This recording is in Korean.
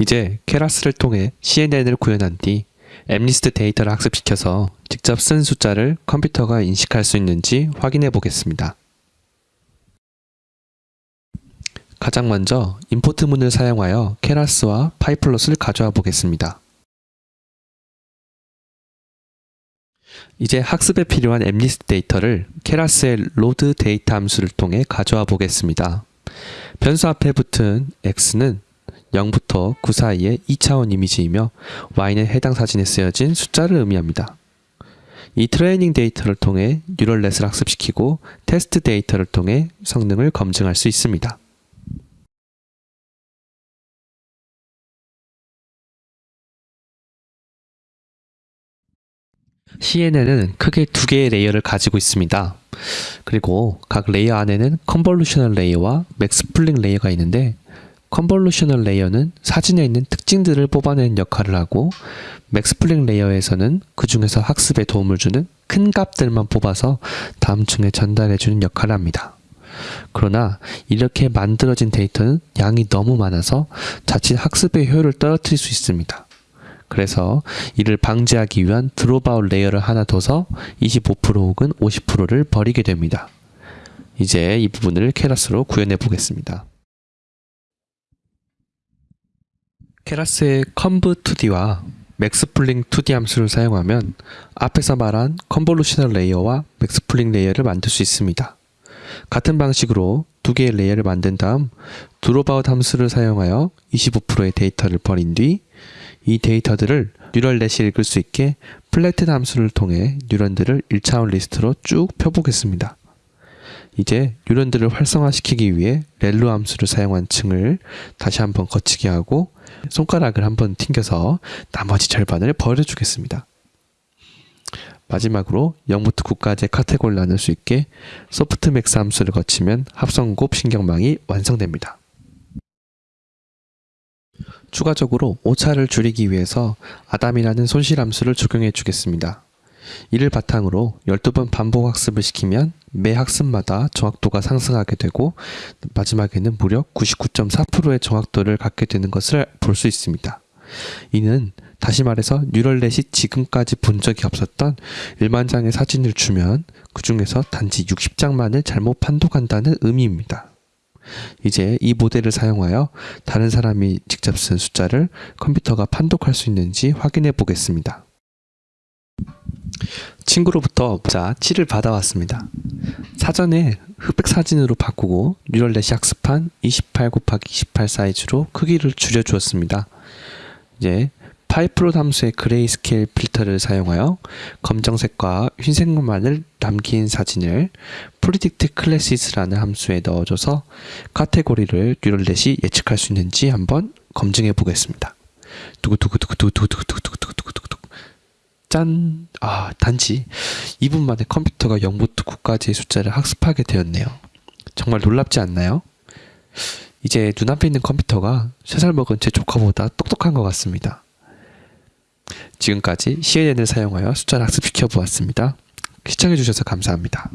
이제 Keras를 통해 CNN을 구현한 뒤 MNIST 데이터를 학습시켜서 직접 쓴 숫자를 컴퓨터가 인식할 수 있는지 확인해 보겠습니다. 가장 먼저 import 문을 사용하여 Keras와 pyplot을 가져와 보겠습니다. 이제 학습에 필요한 MNIST 데이터를 Keras의 load data 함수를 통해 가져와 보겠습니다. 변수 앞에 붙은 x는 0부터 9 사이의 2차원 이미지이며 y는 해당 사진에 쓰여진 숫자를 의미합니다. 이 트레이닝 데이터를 통해 neural net을 학습시키고 테스트 데이터를 통해 성능을 검증할 수 있습니다. CNN은 크게 두 개의 layer를 가지고 있습니다. 그리고 각 layer 안에는 convolutional layer와 max pooling layer가 있는데 convolutional layer는 사진에 있는 특징들을 뽑아내는 역할을 하고 max pooling layer에서는 그 중에서 학습에 도움을 주는 큰 값들만 뽑아서 다음 층에 전달해주는 역할을 합니다. 그러나 이렇게 만들어진 데이터는 양이 너무 많아서 자칫 학습의 효율을 떨어뜨릴 수 있습니다. 그래서 이를 방지하기 위한 dropout layer를 하나 둬서 25% 혹은 50%를 버리게 됩니다. 이제 이 부분을 Keras로 구현해 보겠습니다. Keras의 conv2d와 maxpooling 2d 함수를 사용하면 앞에서 말한 convolutional layer와 max pooling layer를 만들 수 있습니다. 같은 방식으로 두 개의 layer를 만든 다음 dropout 함수를 사용하여 25%의 데이터를 버린 뒤 이 데이터들을 neural net이 읽을 수 있게 flatten 함수를 통해 뉴런들을 1차원 리스트로 쭉 펴보겠습니다. 이제 뉴런들을 활성화시키기 위해 ReLU 함수를 사용한 층을 다시 한번 거치게 하고 손가락을 한번 튕겨서 나머지 절반을 버려주겠습니다. 마지막으로 0부터 9까지의 카테고리를 나눌 수 있게 softmax 함수를 거치면 합성곱 신경망이 완성됩니다. 추가적으로 오차를 줄이기 위해서 아담이라는 손실 함수를 적용해 주겠습니다. 이를 바탕으로 12번 반복 학습을 시키면 매 학습마다 정확도가 상승하게 되고 마지막에는 무려 99.4%의 정확도를 갖게 되는 것을 볼 수 있습니다. 이는 다시 말해서 뉴럴넷이 지금까지 본 적이 없었던 1만 장의 사진을 주면 그 중에서 단지 60장만을 잘못 판독한다는 의미입니다. 이제 이 모델을 사용하여 다른 사람이 직접 쓴 숫자를 컴퓨터가 판독할 수 있는지 확인해 보겠습니다. 친구로부터 숫자 칠을 받아왔습니다. 사전에 흑백 사진으로 바꾸고 neural net이 학습한 28 곱하기 28 사이즈로 크기를 줄여주었습니다. 이제 파이프로 함수의 grayscale 필터를 사용하여 검정색과 흰색만을 남긴 사진을 predict classes라는 함수에 넣어줘서 카테고리를 neural net이 예측할 수 있는지 한번 검증해 보겠습니다. 두구두구두구두구두구두구두구 짠! 아, 단지 2분 만에 컴퓨터가 0부터 9까지의 숫자를 학습하게 되었네요. 정말 놀랍지 않나요? 이제 눈앞에 있는 컴퓨터가 3살 먹은 제 조카보다 똑똑한 것 같습니다. 지금까지 CNN을 사용하여 숫자를 학습시켜 보았습니다. 시청해주셔서 감사합니다.